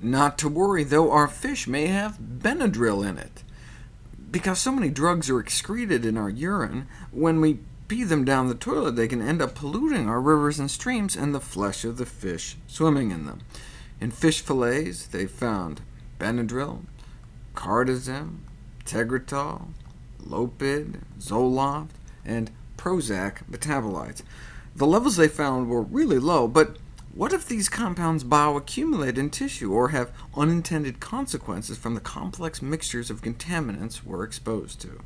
Not to worry, though our fish may have Benadryl in it. Because so many drugs are excreted in our urine, when we pee them down the toilet, they can end up polluting our rivers and streams and the flesh of the fish swimming in them. In fish fillets, they found Benadryl, Cardizem, Tegretol, Lopid, Zoloft, and Prozac metabolites. The levels they found were really low, but what if these compounds bioaccumulate in tissue, or have unintended consequences from the complex mixtures of contaminants we're exposed to?